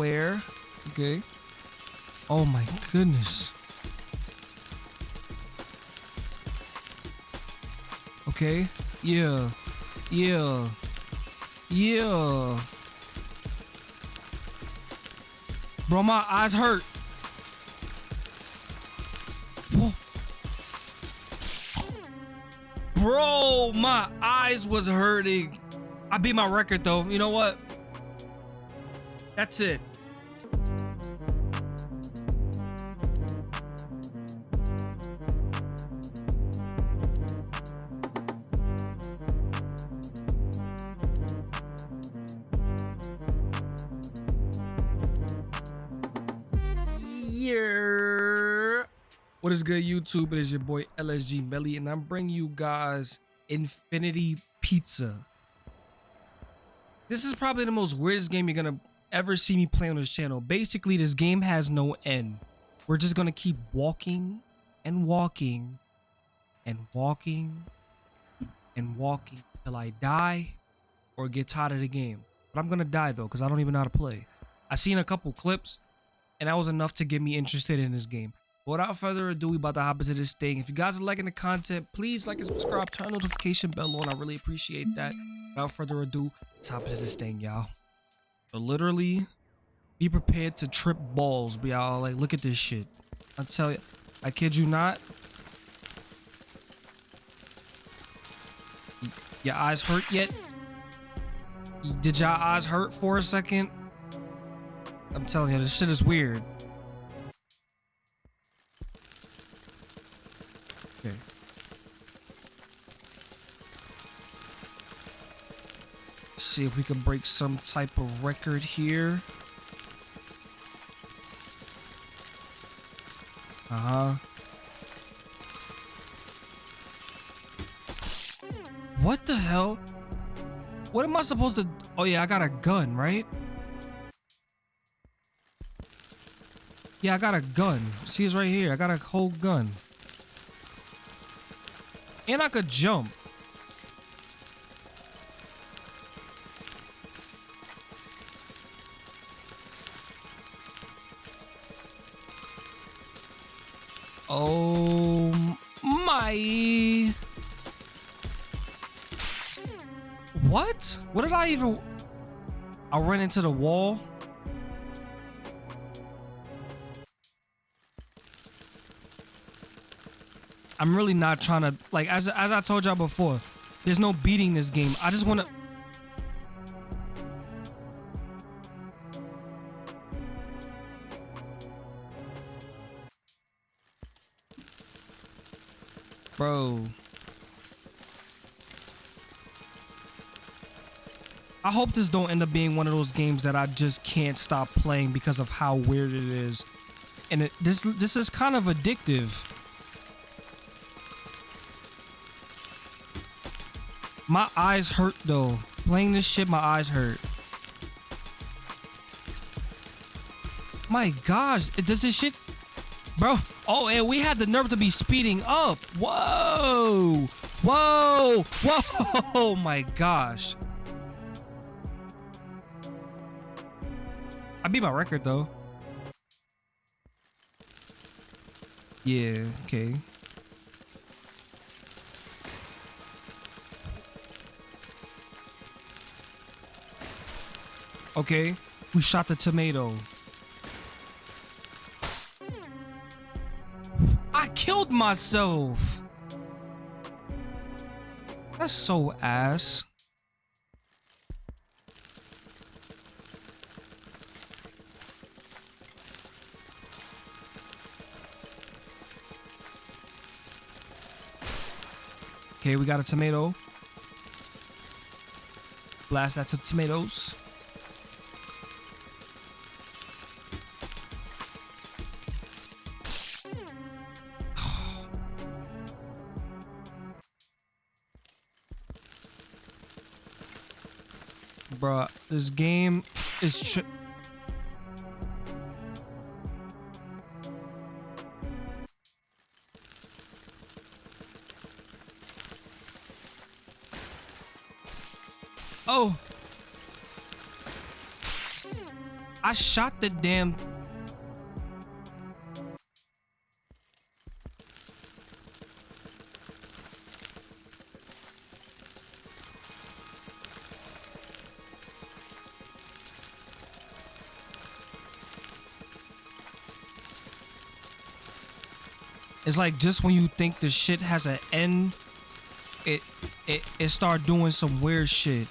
Okay. Oh my goodness. Okay. Yeah. Yeah. Yeah. Bro, my eyes hurt. Bro, my eyes was hurting. I beat my record though. You know what? That's it. Yeah. What is good, YouTube? It is your boy LSG Melly, and I'm bringing you guys Infinity Pizza. This is probably the most weirdest game you're gonna ever see me play on this channel. Basically, this game has no end. We're just gonna keep walking and walking and walking and walking till I die or get tired of the game. But I'm gonna die though, because I don't even know how to play. I seen a couple clips and that was enough to get me interested in this game. But without further ado, we about to hop into this thing. If you guys are liking the content, please like and subscribe, turn notification bell on. I really appreciate that. Without further ado, let's hop into this thing, y'all. So literally, be prepared to trip balls, y'all. Like, look at this shit. I tell you, I kid you not. Your eyes hurt yet? Did y'all eyes hurt for a second? I'm telling you, this shit is weird. Okay. see if we can break some type of record here. Uh-huh. What the hell? What am I supposed to... Oh yeah, I got a gun, right? Yeah, I got a gun. See, it's right here. I got a whole gun. And I could jump. Oh my. What? What did I even... I ran into the wall? I'm really not trying to like as as I told y'all before. There's no beating this game. I just want to. Bro. I hope this don't end up being one of those games that I just can't stop playing because of how weird it is. And it, this this is kind of addictive. My eyes hurt though. Playing this shit, my eyes hurt. My gosh, does this shit... Bro, oh, and we had the nerve to be speeding up. Whoa! Whoa! Whoa! Oh my gosh. I beat my record though. Yeah, okay. Okay, we shot the tomato. I killed myself. That's so ass. Okay, we got a tomato. Blast that to tomatoes. Bruh, this game is Oh. I shot the damn. It's like just when you think the shit has an end, it it it start doing some weird shit.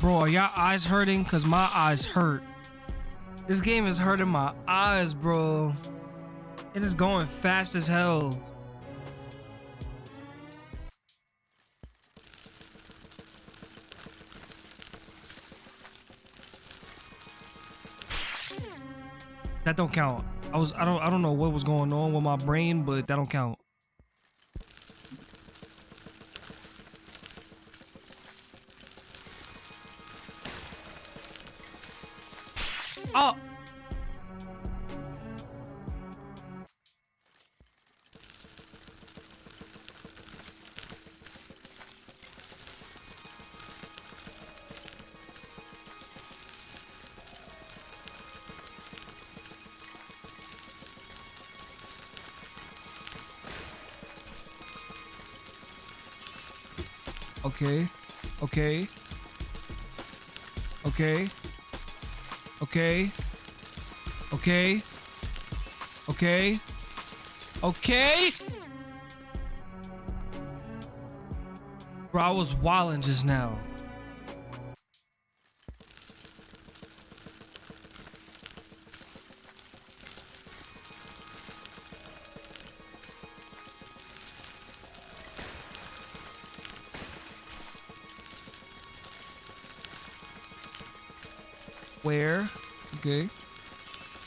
Bro, are y'all eyes hurting? Cause my eyes hurt. This game is hurting my eyes, bro. It is going fast as hell. That don't count. I was I don't I don't know what was going on with my brain, but that don't count. Oh. Okay. Okay. Okay. Okay. Okay. Okay. Okay. Bro, I was wilding just now. Where? Okay.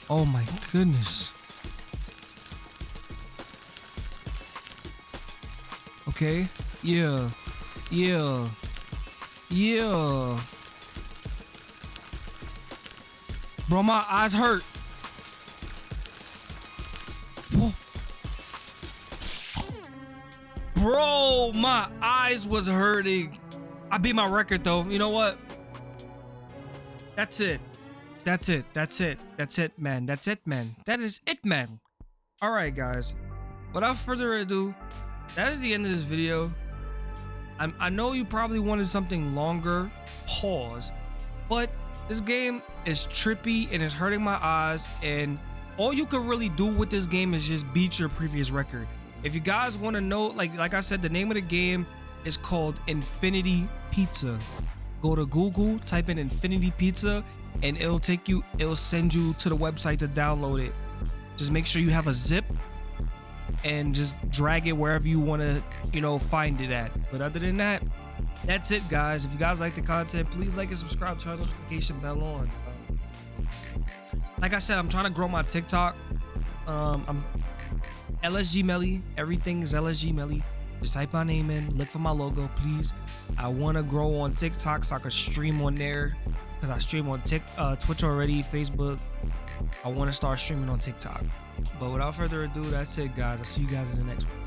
Oh my goodness. Okay. Yeah. Yeah. Yeah. Bro, my eyes hurt. Bro, my eyes was hurting. I beat my record though. You know what? That's it. That's it. That's it. That's it, man. That's it, man. That is it, man. All right, guys. Without further ado, that is the end of this video. I'm, I know you probably wanted something longer. Pause. But this game is trippy and it's hurting my eyes. And all you can really do with this game is just beat your previous record. If you guys want to know, like like I said, the name of the game is called Infinity Pizza go to Google, type in Infinity Pizza, and it'll take you, it'll send you to the website to download it. Just make sure you have a zip and just drag it wherever you want to, you know, find it at. But other than that, that's it, guys. If you guys like the content, please like and subscribe, turn notification bell on. like I said, I'm trying to grow my TikTok. Um, I'm LSG Melly. Everything is LSG Melly. Just type my name in, look for my logo, please. I want to grow on TikTok so I can stream on there because I stream on Tik, uh, Twitch already, Facebook. I want to start streaming on TikTok. But without further ado, that's it, guys. I'll see you guys in the next one.